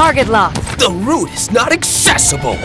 Target locked. The route is not accessible.